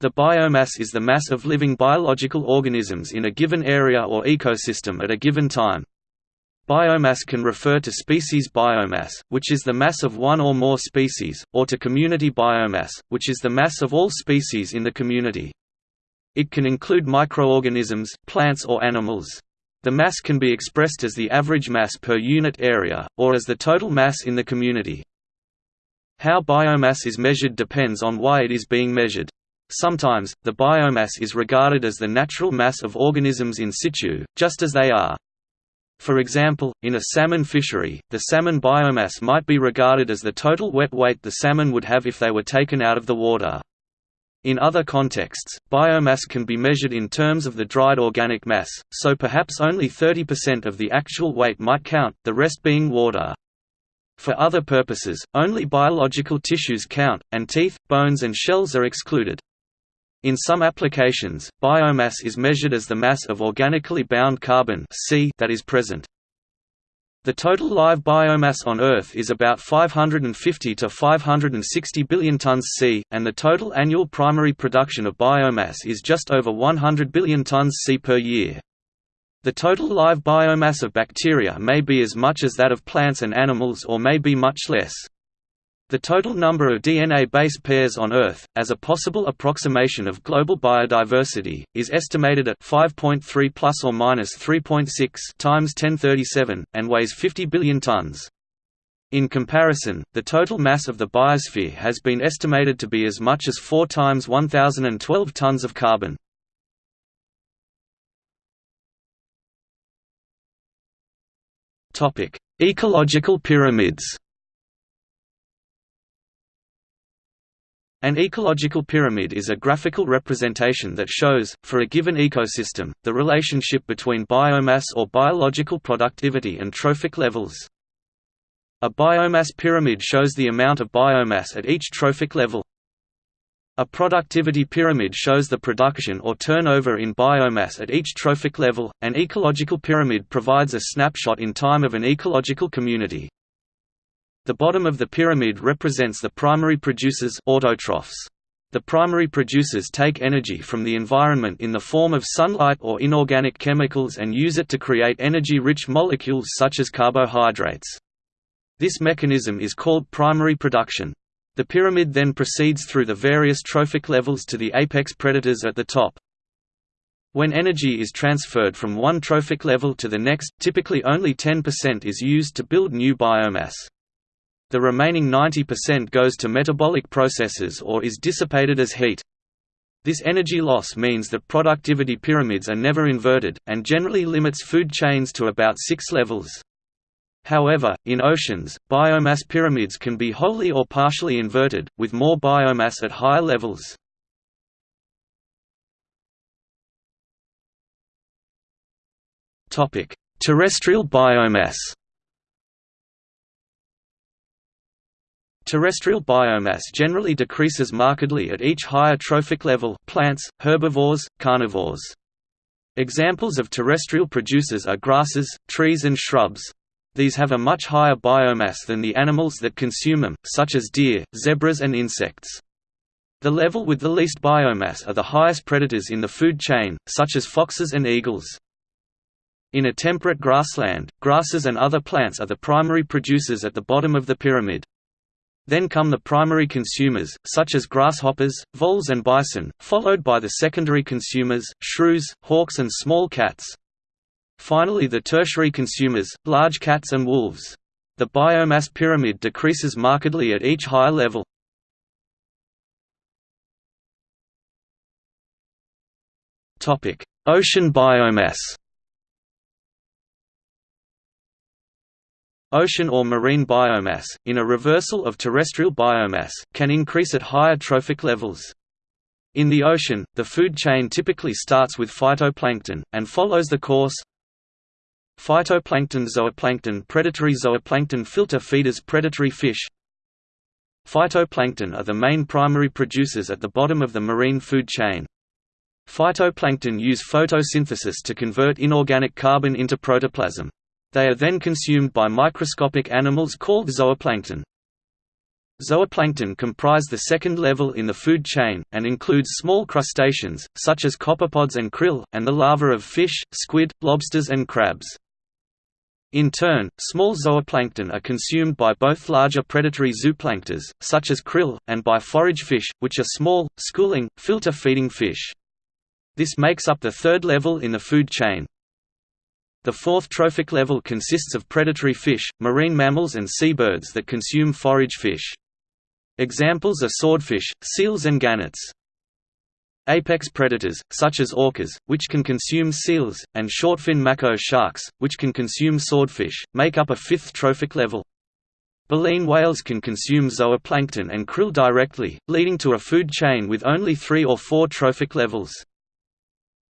The biomass is the mass of living biological organisms in a given area or ecosystem at a given time. Biomass can refer to species biomass, which is the mass of one or more species, or to community biomass, which is the mass of all species in the community. It can include microorganisms, plants or animals. The mass can be expressed as the average mass per unit area, or as the total mass in the community. How biomass is measured depends on why it is being measured. Sometimes, the biomass is regarded as the natural mass of organisms in situ, just as they are. For example, in a salmon fishery, the salmon biomass might be regarded as the total wet weight the salmon would have if they were taken out of the water. In other contexts, biomass can be measured in terms of the dried organic mass, so perhaps only 30% of the actual weight might count, the rest being water. For other purposes, only biological tissues count, and teeth, bones and shells are excluded. In some applications, biomass is measured as the mass of organically bound carbon C that is present. The total live biomass on Earth is about 550 to 560 billion tons C, and the total annual primary production of biomass is just over 100 billion tons C per year. The total live biomass of bacteria may be as much as that of plants and animals or may be much less. The total number of DNA base pairs on Earth, as a possible approximation of global biodiversity, is estimated at 5.3 plus or minus 3.6 times 1037 and weighs 50 billion tons. In comparison, the total mass of the biosphere has been estimated to be as much as 4 times 1012 tons of carbon. Topic: Ecological pyramids. An ecological pyramid is a graphical representation that shows, for a given ecosystem, the relationship between biomass or biological productivity and trophic levels. A biomass pyramid shows the amount of biomass at each trophic level. A productivity pyramid shows the production or turnover in biomass at each trophic level. An ecological pyramid provides a snapshot in time of an ecological community. The bottom of the pyramid represents the primary producers autotrophs. The primary producers take energy from the environment in the form of sunlight or inorganic chemicals and use it to create energy-rich molecules such as carbohydrates. This mechanism is called primary production. The pyramid then proceeds through the various trophic levels to the apex predators at the top. When energy is transferred from one trophic level to the next, typically only 10% is used to build new biomass. The remaining 90% goes to metabolic processes or is dissipated as heat. This energy loss means that productivity pyramids are never inverted, and generally limits food chains to about six levels. However, in oceans, biomass pyramids can be wholly or partially inverted, with more biomass at higher levels. Terrestrial biomass Terrestrial biomass generally decreases markedly at each higher trophic level plants, herbivores, carnivores. Examples of terrestrial producers are grasses, trees and shrubs. These have a much higher biomass than the animals that consume them, such as deer, zebras and insects. The level with the least biomass are the highest predators in the food chain, such as foxes and eagles. In a temperate grassland, grasses and other plants are the primary producers at the bottom of the pyramid. Then come the primary consumers, such as grasshoppers, voles and bison, followed by the secondary consumers, shrews, hawks and small cats. Finally the tertiary consumers, large cats and wolves. The biomass pyramid decreases markedly at each higher level. Ocean biomass Ocean or marine biomass, in a reversal of terrestrial biomass, can increase at higher trophic levels. In the ocean, the food chain typically starts with phytoplankton, and follows the course Phytoplankton zooplankton predatory zooplankton filter feeders predatory fish Phytoplankton are the main primary producers at the bottom of the marine food chain. Phytoplankton use photosynthesis to convert inorganic carbon into protoplasm. They are then consumed by microscopic animals called zooplankton. Zooplankton comprise the second level in the food chain, and includes small crustaceans, such as copepods and krill, and the larvae of fish, squid, lobsters and crabs. In turn, small zooplankton are consumed by both larger predatory zooplanktons, such as krill, and by forage fish, which are small, schooling, filter-feeding fish. This makes up the third level in the food chain. The fourth trophic level consists of predatory fish, marine mammals and seabirds that consume forage fish. Examples are swordfish, seals and gannets. Apex predators, such as orcas, which can consume seals, and shortfin mako sharks, which can consume swordfish, make up a fifth trophic level. Baleen whales can consume zooplankton and krill directly, leading to a food chain with only three or four trophic levels.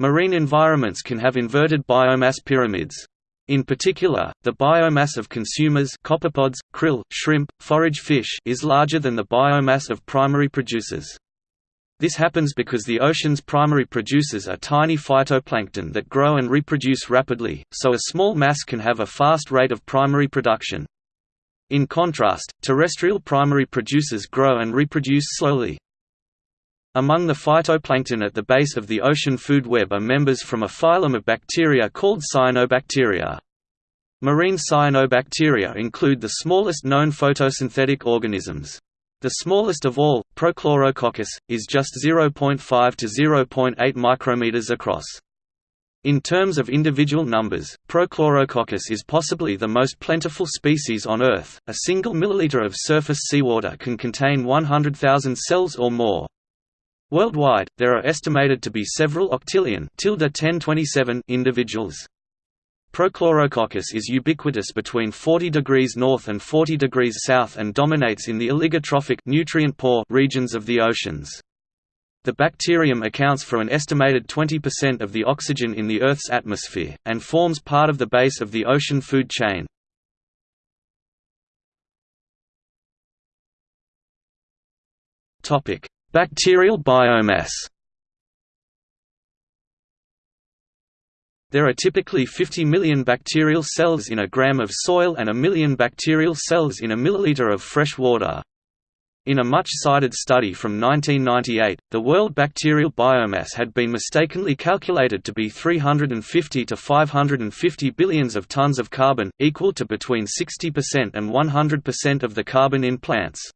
Marine environments can have inverted biomass pyramids. In particular, the biomass of consumers copepods, krill, shrimp, forage fish is larger than the biomass of primary producers. This happens because the ocean's primary producers are tiny phytoplankton that grow and reproduce rapidly, so a small mass can have a fast rate of primary production. In contrast, terrestrial primary producers grow and reproduce slowly. Among the phytoplankton at the base of the ocean food web are members from a phylum of bacteria called cyanobacteria. Marine cyanobacteria include the smallest known photosynthetic organisms. The smallest of all, Prochlorococcus, is just 0.5 to 0.8 micrometers across. In terms of individual numbers, Prochlorococcus is possibly the most plentiful species on Earth. A single milliliter of surface seawater can contain 100,000 cells or more. Worldwide, there are estimated to be several octillion individuals. Prochlorococcus is ubiquitous between 40 degrees north and 40 degrees south and dominates in the oligotrophic nutrient poor regions of the oceans. The bacterium accounts for an estimated 20% of the oxygen in the Earth's atmosphere, and forms part of the base of the ocean food chain. Topic: Bacterial biomass There are typically 50 million bacterial cells in a gram of soil and a million bacterial cells in a milliliter of fresh water. In a much-cited study from 1998, the world bacterial biomass had been mistakenly calculated to be 350 to 550 billions of tons of carbon, equal to between 60% and 100% of the carbon in plants.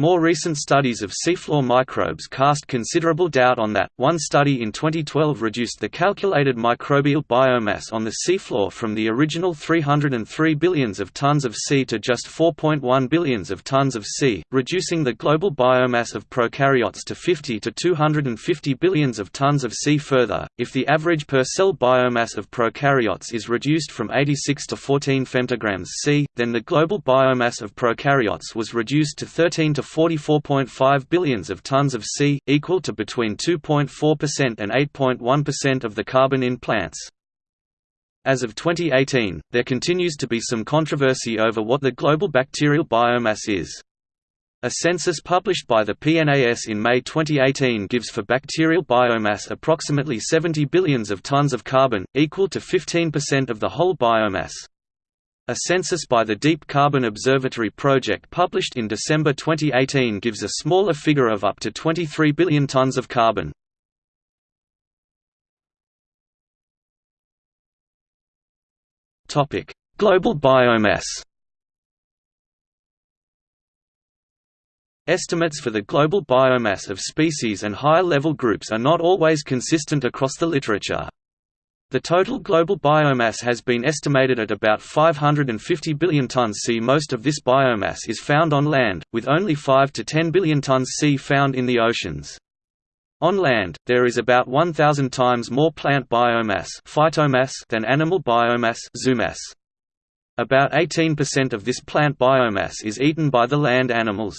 More recent studies of seafloor microbes cast considerable doubt on that. One study in 2012 reduced the calculated microbial biomass on the seafloor from the original 303 billions of tons of C to just 4.1 billions of tons of C, reducing the global biomass of prokaryotes to 50 to 250 billions of tons of C further. If the average per cell biomass of prokaryotes is reduced from 86 to 14 femtograms C, then the global biomass of prokaryotes was reduced to 13 to to 44.5 billions of tons of C, equal to between 2.4% and 8.1% of the carbon in plants. As of 2018, there continues to be some controversy over what the global bacterial biomass is. A census published by the PNAS in May 2018 gives for bacterial biomass approximately 70 billions of tons of carbon, equal to 15% of the whole biomass. A census by the Deep Carbon Observatory project published in December 2018 gives a smaller figure of up to 23 billion tons of carbon. Global biomass Estimates for the global biomass of species and higher-level groups are not always consistent across the literature. The total global biomass has been estimated at about 550 billion tons C. Most of this biomass is found on land, with only 5 to 10 billion tons C found in the oceans. On land, there is about 1,000 times more plant biomass phytomass than animal biomass zoomass. About 18% of this plant biomass is eaten by the land animals.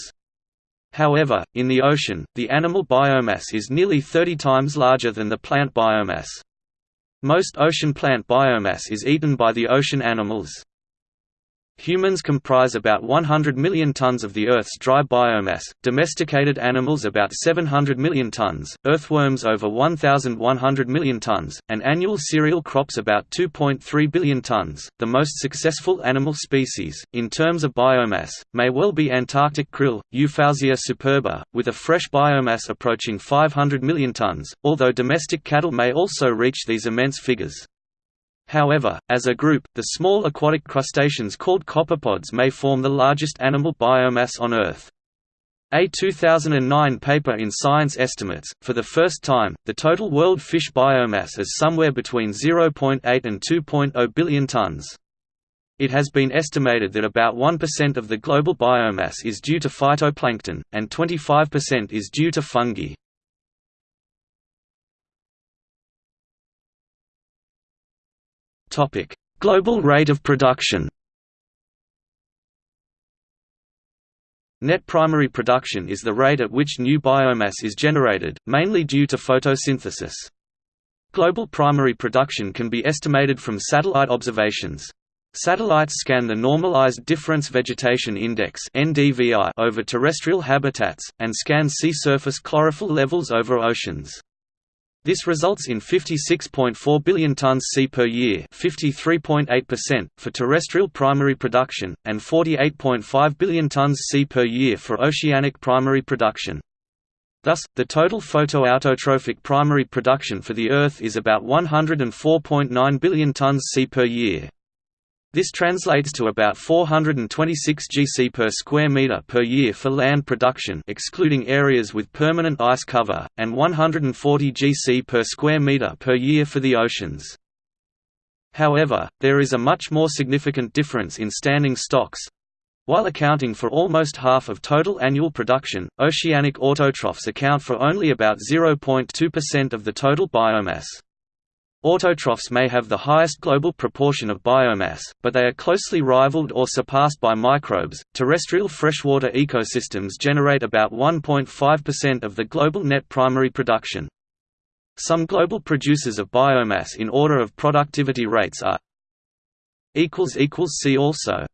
However, in the ocean, the animal biomass is nearly 30 times larger than the plant biomass. Most ocean plant biomass is eaten by the ocean animals. Humans comprise about 100 million tons of the Earth's dry biomass, domesticated animals about 700 million tons, earthworms over 1,100 million tons, and annual cereal crops about 2.3 billion tons. The most successful animal species, in terms of biomass, may well be Antarctic krill, Euphausia superba, with a fresh biomass approaching 500 million tons, although domestic cattle may also reach these immense figures. However, as a group, the small aquatic crustaceans called copepods may form the largest animal biomass on Earth. A 2009 paper in Science estimates, for the first time, the total world fish biomass as somewhere between 0.8 and 2.0 billion tons. It has been estimated that about 1% of the global biomass is due to phytoplankton, and 25% is due to fungi. Topic: Global rate of production. Net primary production is the rate at which new biomass is generated, mainly due to photosynthesis. Global primary production can be estimated from satellite observations. Satellites scan the Normalized Difference Vegetation Index over terrestrial habitats, and scan sea surface chlorophyll levels over oceans. This results in 56.4 billion tons C per year for terrestrial primary production, and 48.5 billion tons C per year for oceanic primary production. Thus, the total photoautotrophic primary production for the Earth is about 104.9 billion tons C per year. This translates to about 426 gc per square meter per year for land production excluding areas with permanent ice cover, and 140 gc per square meter per year for the oceans. However, there is a much more significant difference in standing stocks. While accounting for almost half of total annual production, oceanic autotrophs account for only about 0.2% of the total biomass. Autotrophs may have the highest global proportion of biomass, but they are closely rivaled or surpassed by microbes. Terrestrial freshwater ecosystems generate about 1.5% of the global net primary production. Some global producers of biomass in order of productivity rates are See also